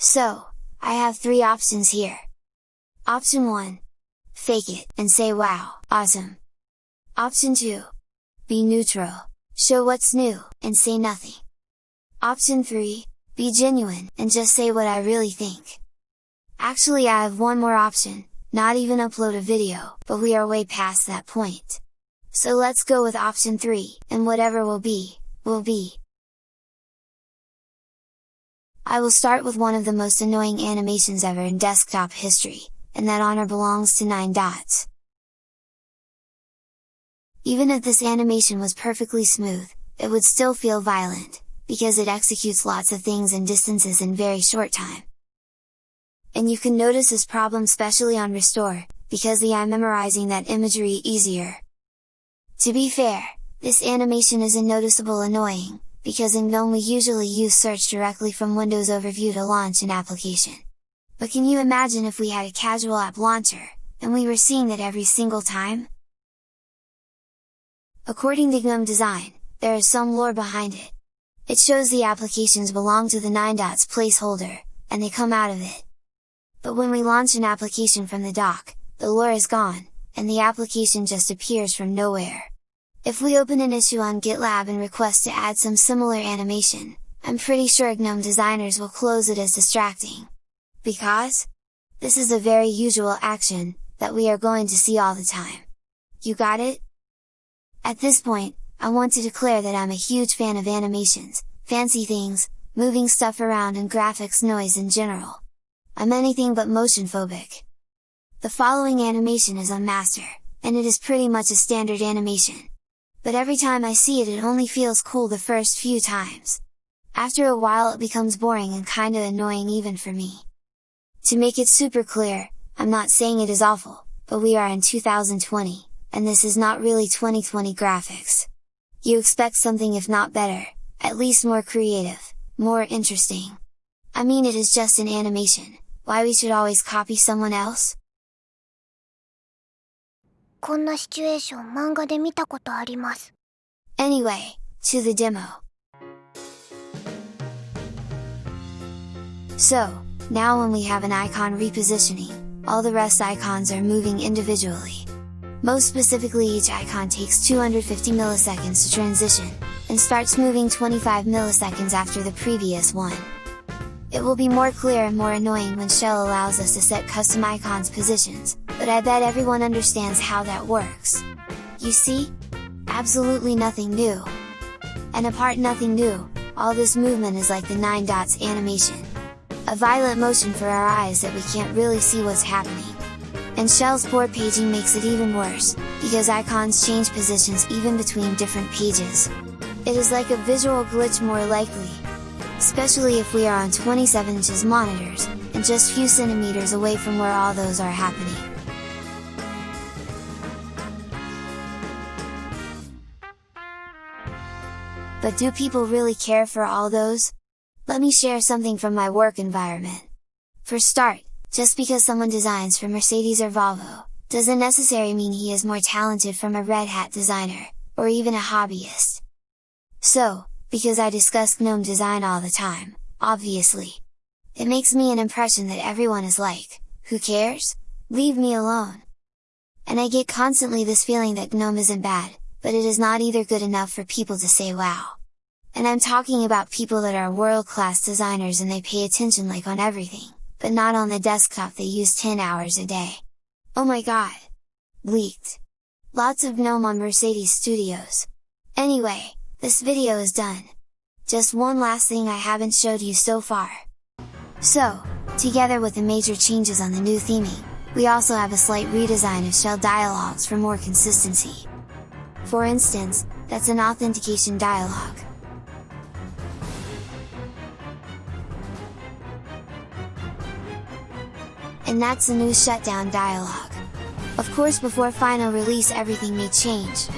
So, I have three options here. Option 1. Fake it, and say wow, awesome! Option 2. Be neutral, show what's new, and say nothing. Option 3. Be genuine, and just say what I really think. Actually I have one more option, not even upload a video, but we are way past that point. So let's go with option 3, and whatever will be, will be. I will start with one of the most annoying animations ever in desktop history, and that honor belongs to 9 dots. Even if this animation was perfectly smooth, it would still feel violent, because it executes lots of things and distances in very short time. And you can notice this problem specially on restore, because the I'm memorizing that imagery easier. To be fair, this animation is noticeable annoying, because in GNOME we usually use search directly from Windows Overview to launch an application. But can you imagine if we had a casual app launcher, and we were seeing that every single time? According to GNOME Design, there is some lore behind it. It shows the applications belong to the 9 dots placeholder, and they come out of it. But when we launch an application from the dock, the lore is gone, and the application just appears from nowhere. If we open an issue on GitLab and request to add some similar animation, I'm pretty sure GNOME designers will close it as distracting. Because? This is a very usual action, that we are going to see all the time. You got it? At this point, I want to declare that I'm a huge fan of animations, fancy things, moving stuff around and graphics noise in general. I'm anything but motion phobic. The following animation is on master, and it is pretty much a standard animation. But every time I see it it only feels cool the first few times. After a while it becomes boring and kinda annoying even for me. To make it super clear, I'm not saying it is awful, but we are in 2020, and this is not really 2020 graphics. You expect something if not better, at least more creative, more interesting. I mean it is just an animation, why we should always copy someone else? こんなシチュエーション漫画で見たことあります。Anyway, to the demo. So, now when we have an icon repositioning, all the rest icons are moving individually. Most specifically each icon takes 250 milliseconds to transition, and starts moving 25 milliseconds after the previous one. It will be more clear and more annoying when Shell allows us to set custom icons positions, but I bet everyone understands how that works. You see? Absolutely nothing new! And apart nothing new, all this movement is like the 9 dots animation. A violent motion for our eyes that we can't really see what's happening. And Shell's poor paging makes it even worse, because icons change positions even between different pages. It is like a visual glitch more likely, especially if we are on 27 inches monitors, and just few centimeters away from where all those are happening. But do people really care for all those? Let me share something from my work environment. For start, just because someone designs for Mercedes or Volvo, doesn't necessarily mean he is more talented from a Red Hat designer, or even a hobbyist. So, because I discuss GNOME design all the time, obviously. It makes me an impression that everyone is like, who cares? Leave me alone! And I get constantly this feeling that GNOME isn't bad, but it is not either good enough for people to say wow. And I'm talking about people that are world-class designers and they pay attention like on everything, but not on the desktop they use 10 hours a day. Oh my god! Leaked! Lots of GNOME on Mercedes Studios! Anyway, this video is done! Just one last thing I haven't showed you so far! So, together with the major changes on the new theming, we also have a slight redesign of shell dialogues for more consistency. For instance, that's an authentication dialog. And that's a new shutdown dialog. Of course before final release everything may change.